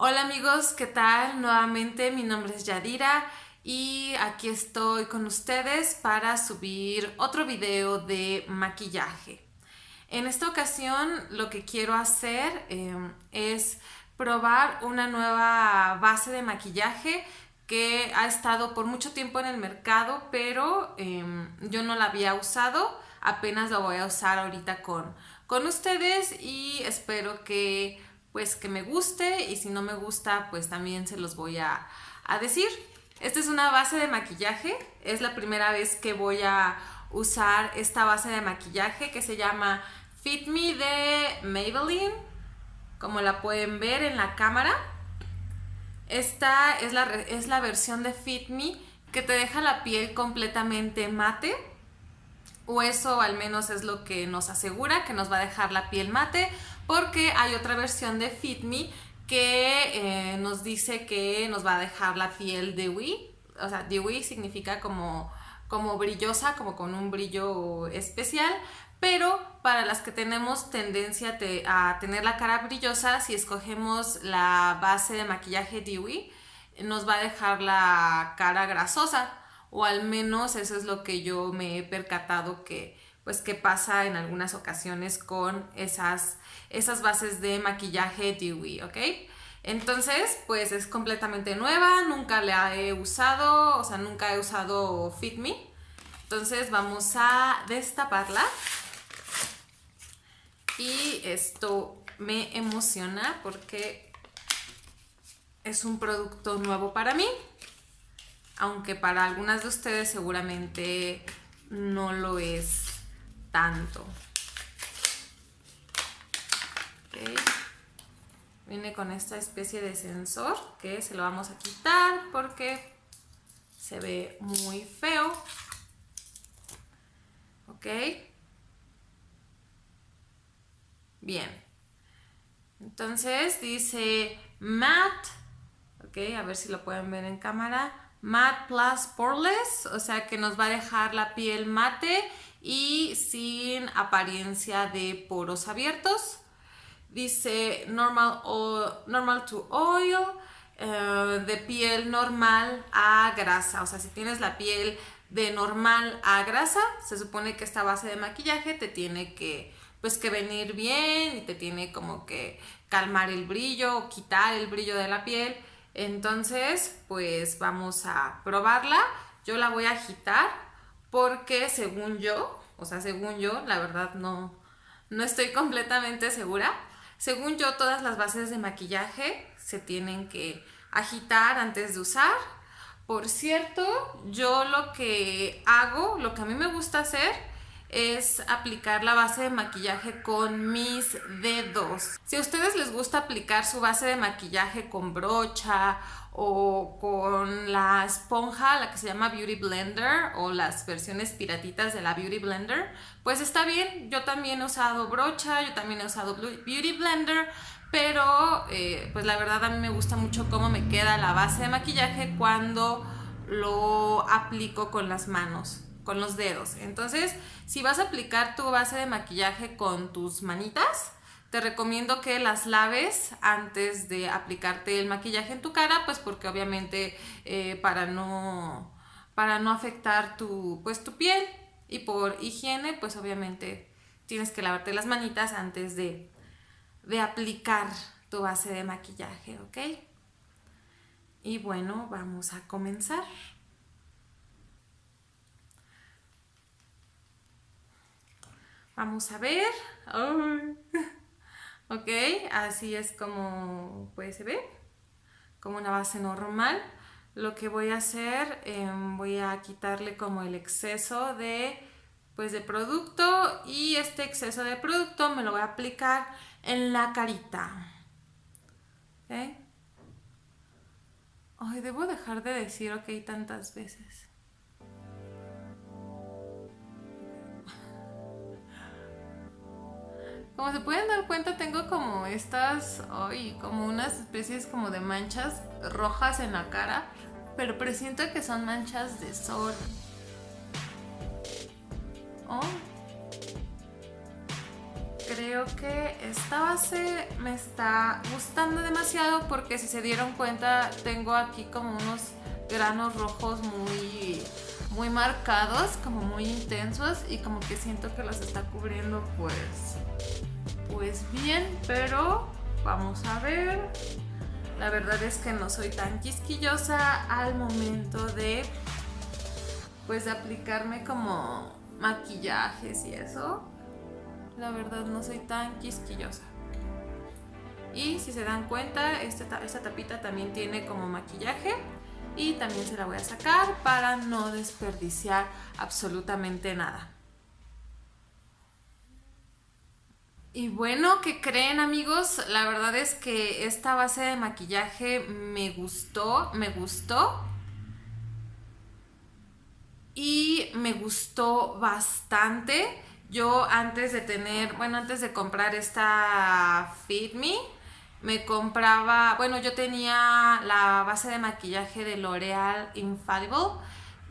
Hola amigos, ¿qué tal? Nuevamente mi nombre es Yadira y aquí estoy con ustedes para subir otro video de maquillaje. En esta ocasión lo que quiero hacer em, es probar una nueva base de maquillaje que ha estado por mucho tiempo en el mercado, pero em, yo no la había usado, apenas la voy a usar ahorita con, con ustedes y espero que pues que me guste y si no me gusta pues también se los voy a, decir. Esta es una base de maquillaje, es la primera vez que voy a usar esta base de maquillaje que se llama Fit Me de Maybelline, como la pueden ver en la cámara. Esta es la, es la versión de Fit Me que te deja la piel completamente mate o eso al menos es lo que nos asegura que nos va a dejar la piel mate porque hay otra versión de Fit Me que eh, nos dice que nos va a dejar la piel dewy, o sea, dewy significa como, como brillosa, como con un brillo especial, pero para las que tenemos tendencia a tener la cara brillosa, si escogemos la base de maquillaje dewy, nos va a dejar la cara grasosa, o al menos eso es lo que yo me he percatado que pues que pasa en algunas ocasiones con esas, esas bases de maquillaje Dewy, ¿ok? Entonces, pues es completamente nueva, nunca la he usado, o sea, nunca he usado Fit Me. Entonces vamos a destaparla. Y esto me emociona porque es un producto nuevo para mí. Aunque para algunas de ustedes seguramente no lo es tanto. Viene con esta especie de sensor que se lo vamos a quitar porque se ve muy feo. ¿Ok? Bien. Entonces dice matte. Ok, a ver si lo pueden ver en cámara. Matte Plus Poreless, o sea que nos va a dejar la piel mate y sin apariencia de poros abiertos. Dice normal, normal to oil, eh, de piel normal a grasa. O sea, si tienes la piel de normal a grasa, se supone que esta base de maquillaje te tiene que, pues, que venir bien y te tiene como que calmar el brillo o quitar el brillo de la piel. Entonces, pues vamos a probarla. Yo la voy a agitar porque según yo, o sea, según yo, la verdad no, no estoy completamente segura. Según yo, todas las bases de maquillaje se tienen que agitar antes de usar. Por cierto, yo lo que hago, lo que a mí me gusta hacer es aplicar la base de maquillaje con mis dedos. Si a ustedes les gusta aplicar su base de maquillaje con brocha o con la esponja, la que se llama Beauty Blender o las versiones piratitas de la Beauty Blender, pues está bien. Yo también he usado brocha, yo también he usado Beauty Blender, pero eh, pues la verdad a mí me gusta mucho cómo me queda la base de maquillaje cuando lo aplico con las manos con los dedos. Entonces, si vas a aplicar tu base de maquillaje con tus manitas, te recomiendo que las laves antes de aplicarte el maquillaje en tu cara, pues porque obviamente eh, para, no, para no afectar tu, pues, tu piel y por higiene, pues obviamente tienes que lavarte las manitas antes de, de aplicar tu base de maquillaje, ¿ok? Y bueno, vamos a comenzar. Vamos a ver. Ok, así es como pues, se ve, como una base normal. Lo que voy a hacer, em, voy a quitarle como el exceso de, pues, de producto y este exceso de producto me lo voy a aplicar en la carita. Ay, debo dejar de decir ok tantas veces. Como se pueden dar cuenta, tengo como estas, ay, como unas especies como de manchas rojas en la cara, pero presiento que son manchas de sol. Oh. Creo que esta base me está gustando demasiado porque si se dieron cuenta tengo aquí como unos granos rojos muy muy marcados, como muy intensos y como que siento que los está cubriendo pues pues bien, pero vamos a ver. La verdad es que no soy tan quisquillosa al momento de pues aplicarme como maquillajes y eso. La verdad no soy tan quisquillosa. Y si se dan cuenta, esta, esta tapita también tiene como maquillaje y también se la voy a sacar para no desperdiciar absolutamente nada. Y bueno, ¿qué creen amigos? La verdad es que esta base de maquillaje me gustó, me gustó. Y me gustó bastante. Yo antes de tener, bueno, antes de comprar esta Fit Me, me compraba, bueno, yo tenía la base de maquillaje de L'Oreal Infallible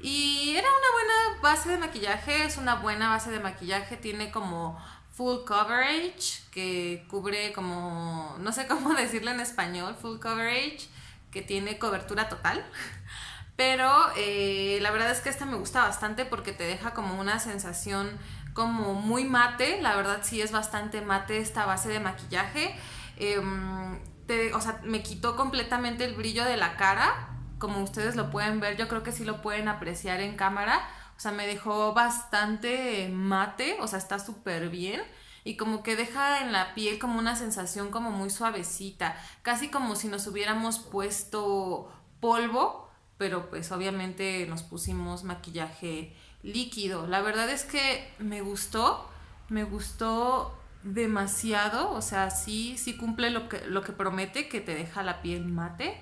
y era una buena base de maquillaje, es una buena base de maquillaje, tiene como full coverage, que cubre como, no sé cómo decirlo en español, full coverage, que tiene cobertura total. Pero eh, la verdad es que esta me gusta bastante porque te deja como una sensación como muy mate, la verdad sí es bastante mate esta base de maquillaje. Em, o sea, me quitó completamente el brillo de la cara, como ustedes lo pueden ver, yo creo que sí lo pueden apreciar en cámara. O sea, me dejó bastante mate, o sea, está súper bien. Y como que deja en la piel como una sensación como muy suavecita, casi como si nos hubiéramos puesto polvo, pero pues obviamente nos pusimos maquillaje líquido. La verdad es que me gustó, me gustó demasiado, o sea, sí, sí cumple lo que, lo que promete, que te deja la piel mate.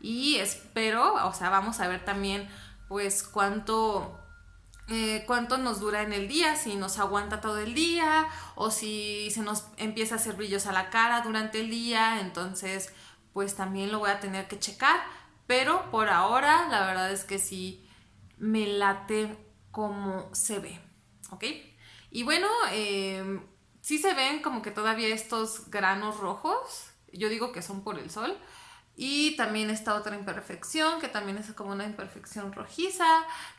Y espero, o sea, vamos a ver también pues cuánto, eh, cuánto nos dura en el día, si nos aguanta todo el día o si se nos empieza a hacer brillos a la cara durante el día, entonces pues también lo voy a tener que checar. Pero por ahora la verdad es que sí me late como se ve, ¿ok? Y bueno, eh, sí se ven como que todavía estos granos rojos, yo digo que son por el sol. Y también esta otra imperfección, que también es como una imperfección rojiza.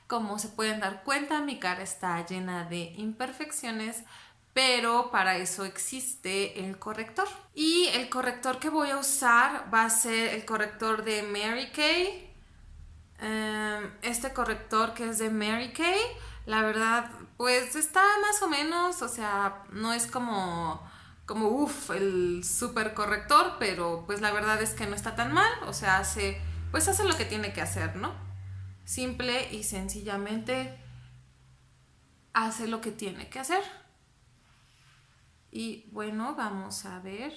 Como se pueden dar cuenta, mi cara está llena de imperfecciones, pero para eso existe el corrector. Y el corrector que voy a usar va a ser el corrector de Mary Kay. Em, este corrector que es de Mary Kay la verdad, pues está más o menos, o sea, no es como, como uff, el super corrector, pero pues la verdad es que no está tan mal, o sea, hace, pues hace lo que tiene que hacer, ¿no? Simple y sencillamente hace lo que tiene que hacer. Y bueno, vamos a ver.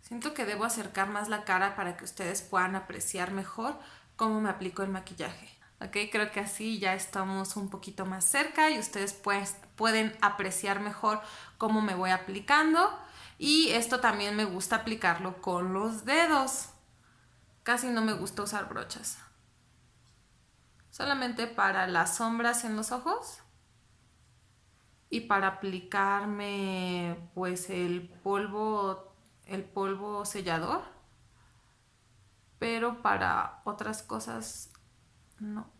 Siento que debo acercar más la cara para que ustedes puedan apreciar mejor cómo me aplico el maquillaje. ¿Ok? Creo que así ya estamos un poquito más cerca y ustedes pues, pueden apreciar mejor cómo me voy aplicando. Y esto también me gusta aplicarlo con los dedos. Casi no me gusta usar brochas. Solamente para las sombras en los ojos. Y para aplicarme pues el polvo, el polvo sellador. Pero para otras cosas no.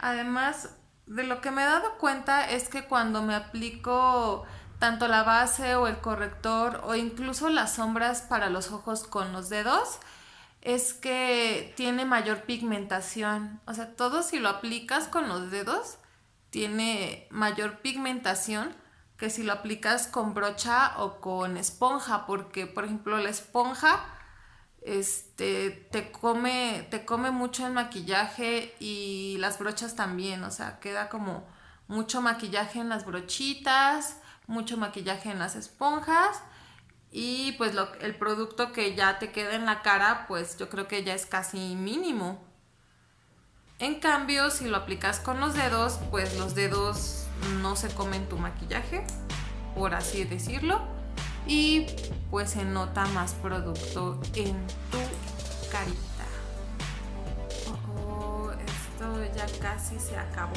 Además, de lo que me he dado cuenta es que cuando me aplico tanto la base o el corrector o incluso las sombras para los ojos con los dedos, es que tiene mayor pigmentación. O sea, todo si lo aplicas con los dedos, tiene mayor pigmentación que si lo aplicas con brocha o con esponja, porque por ejemplo la esponja este, te, come, te come mucho el maquillaje y las brochas también, o sea, queda como mucho maquillaje en las brochitas, mucho maquillaje en las esponjas y pues lo, el producto que ya te queda en la cara, pues yo creo que ya es casi mínimo. En cambio, si lo aplicas con los dedos, pues los dedos no se comen tu maquillaje, por así decirlo, y pues se nota más producto en tu carita. Oh, oh esto ya casi se acabó.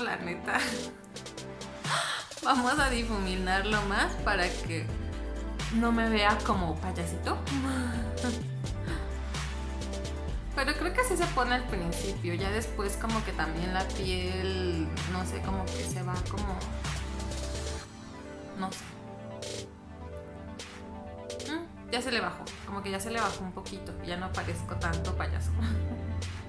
La neta. Vamos a difuminarlo más para que no me vea como payasito. Pero creo que así se pone al principio. Ya después como que también la piel, no sé, como que se va como... No sé. Mm, ya se le bajó. Como que ya se le bajó un poquito. Ya no parezco tanto payaso.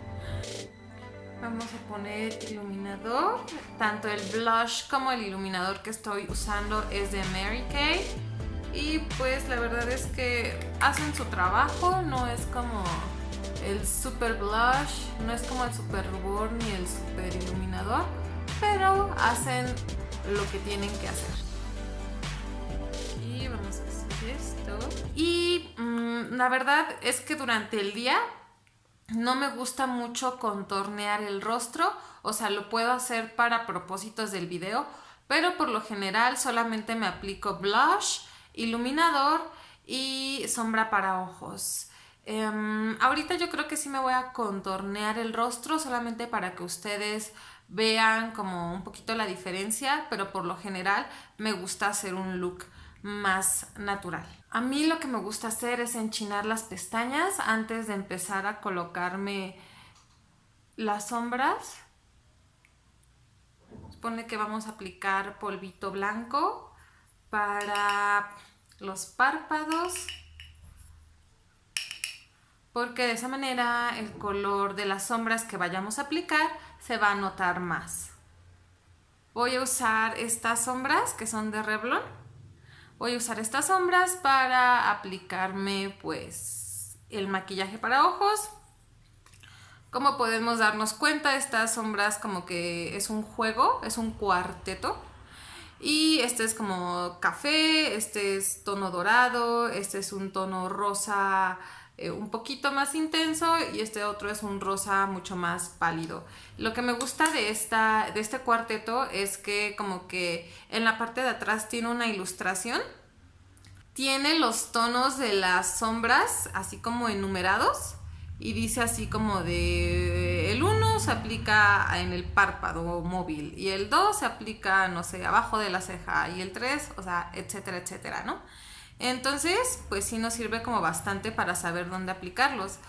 Vamos a poner iluminador. Tanto el blush como el iluminador que estoy usando es de Mary Kay. Y pues la verdad es que hacen su trabajo, no es como el super blush, no es como el super rubor ni el super iluminador, pero hacen lo que tienen que hacer. Y vamos a hacer esto. Y mm, la verdad es que durante el día no me gusta mucho contornear el rostro, o sea, lo puedo hacer para propósitos del video, pero por lo general solamente me aplico blush, iluminador y sombra para ojos. Em, ahorita yo creo que sí me voy a contornear el rostro solamente para que ustedes vean como un poquito la diferencia, pero por lo general me gusta hacer un look más natural. A mí lo que me gusta hacer es enchinar las pestañas antes de empezar a colocarme las sombras. Supone que vamos a aplicar polvito blanco para los párpados porque de esa manera el color de las sombras que vayamos a aplicar se va a notar más. Voy a usar estas sombras que son de Revlon voy a usar estas sombras para aplicarme pues el maquillaje para ojos. Como podemos darnos cuenta, estas sombras como que es un juego, es un cuarteto. Y este es como café, este es tono dorado, este es un tono rosa eh, un poquito más intenso y este otro es un rosa mucho más pálido. Lo que me gusta de, esta, de este cuarteto es que como que en la parte de atrás tiene una ilustración. Tiene los tonos de las sombras así como enumerados y dice así como de el 1 se aplica en el párpado móvil y el 2 se aplica, no sé, abajo de la ceja y el 3, o sea, etcétera, etcétera, ¿no? Entonces, pues sí nos sirve como bastante para saber dónde aplicarlos.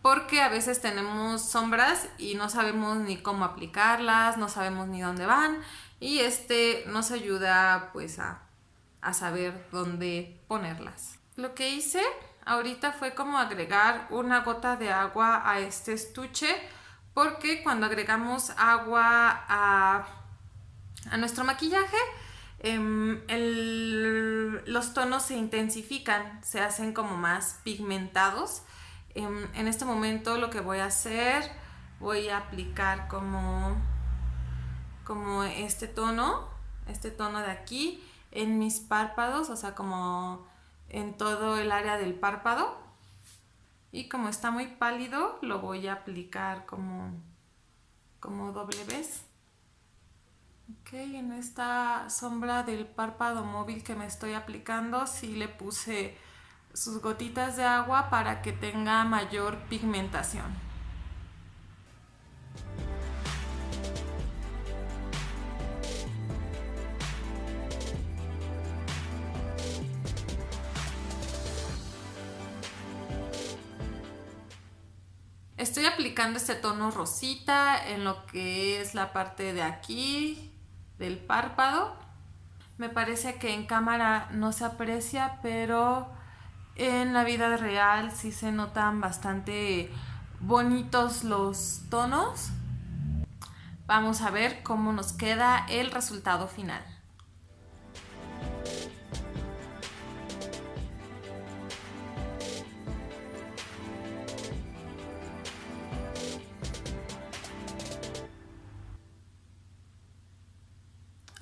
Porque a veces tenemos sombras y no sabemos ni cómo aplicarlas, no sabemos ni dónde van. Y este nos ayuda pues a, a saber dónde ponerlas. Lo que hice ahorita fue como agregar una gota de agua a este estuche porque cuando agregamos agua a, a nuestro maquillaje Em, los tonos se intensifican, se hacen como más pigmentados. Em, en este momento lo que voy a hacer, voy a aplicar como, como este tono, este tono de aquí, en mis párpados, o sea, como en todo el área del párpado. Y como está muy pálido, lo voy a aplicar como, como doble vez. Ok, en esta sombra del párpado móvil que me estoy aplicando, sí le puse sus gotitas de agua para que tenga mayor pigmentación. Estoy aplicando este tono rosita en lo que es la parte de aquí, del párpado. Me parece que en cámara no se aprecia, pero en la vida real sí se notan bastante bonitos los tonos. Vamos a ver cómo nos queda el resultado final.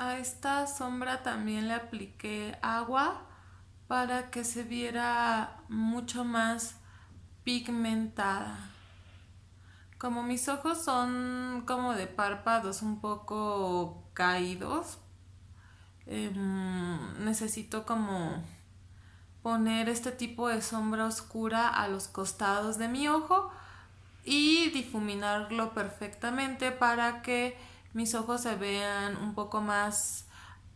A esta sombra también le apliqué agua para que se viera mucho más pigmentada. Como mis ojos son como de párpados un poco caídos, em, necesito como poner este tipo de sombra oscura a los costados de mi ojo y difuminarlo perfectamente para que mis ojos se vean un poco más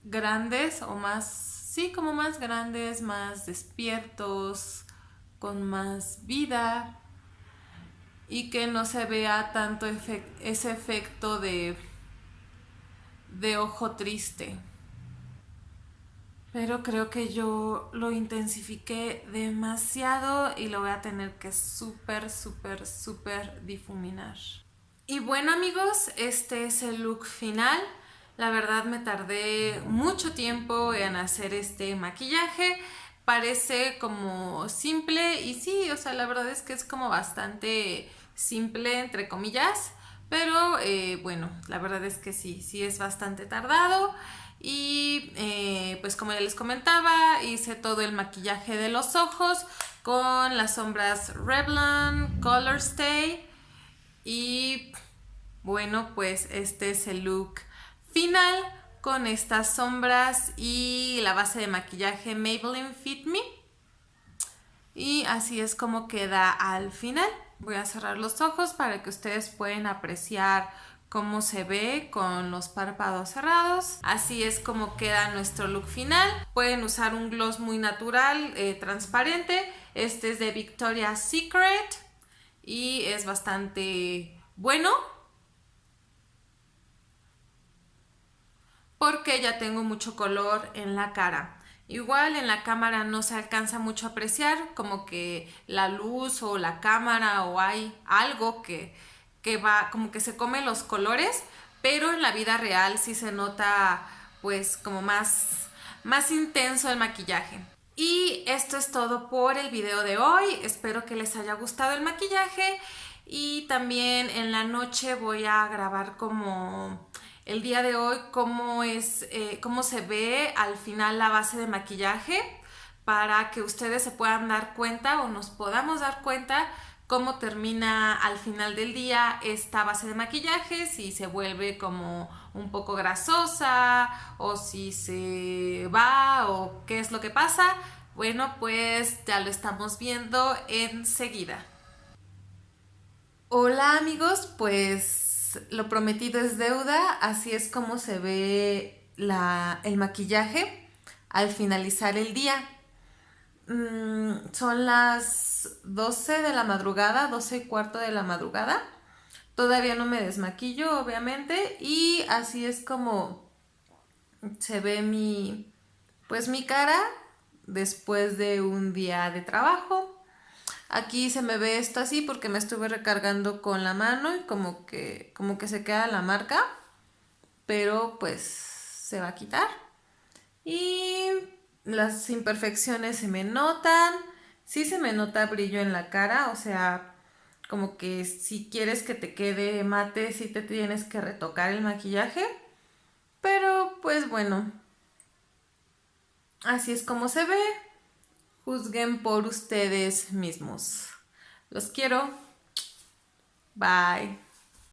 grandes o más, sí, como más grandes, más despiertos, con más vida y que no se vea tanto ese efecto de, de ojo triste. Pero creo que yo lo intensifiqué demasiado y lo voy a tener que súper, súper, súper difuminar. Y bueno amigos, este es el look final. La verdad me tardé mucho tiempo en hacer este maquillaje. Parece como simple y sí, o sea, la verdad es que es como bastante simple entre comillas. Pero eh, bueno, la verdad es que sí, sí es bastante tardado. Y eh, pues como ya les comentaba, hice todo el maquillaje de los ojos con las sombras Revlon Color Stay. Y bueno, pues este es el look final con estas sombras y la base de maquillaje Maybelline Fit Me. Y así es como queda al final. Voy a cerrar los ojos para que ustedes puedan apreciar cómo se ve con los párpados cerrados. Así es como queda nuestro look final. Pueden usar un gloss muy natural, eh, transparente. Este es de Victoria's Secret y es bastante bueno. Porque ya tengo mucho color en la cara. Igual en la cámara no se alcanza mucho a apreciar, como que la luz o la cámara o hay algo que que va, como que se come los colores, pero en la vida real sí se nota pues como más, más intenso el maquillaje. Y esto es todo por el video de hoy, espero que les haya gustado el maquillaje. Y también en la noche voy a grabar como el día de hoy cómo es, eh, cómo se ve al final la base de maquillaje para que ustedes se puedan dar cuenta o nos podamos dar cuenta cómo termina al final del día esta base de maquillaje, si se vuelve como un poco grasosa o si se va o qué es lo que pasa. Bueno, pues ya lo estamos viendo enseguida. Hola amigos, pues lo prometido es deuda, así es como se ve el maquillaje al finalizar el día. Mm, son las 12 de la madrugada, 12 y cuarto de la madrugada. Todavía no me desmaquillo, obviamente, y así es como se ve mi, pues mi cara después de un día de trabajo. Aquí se me ve esto así porque me estuve recargando con la mano y como que, como que se queda la marca, pero pues se va a quitar. Y las imperfecciones se me notan, sí se me nota brillo en la cara, o sea, como que si quieres que te quede mate, sí te tienes que retocar el maquillaje, pero pues bueno, así es como se ve, juzguen por ustedes mismos. Los quiero, bye.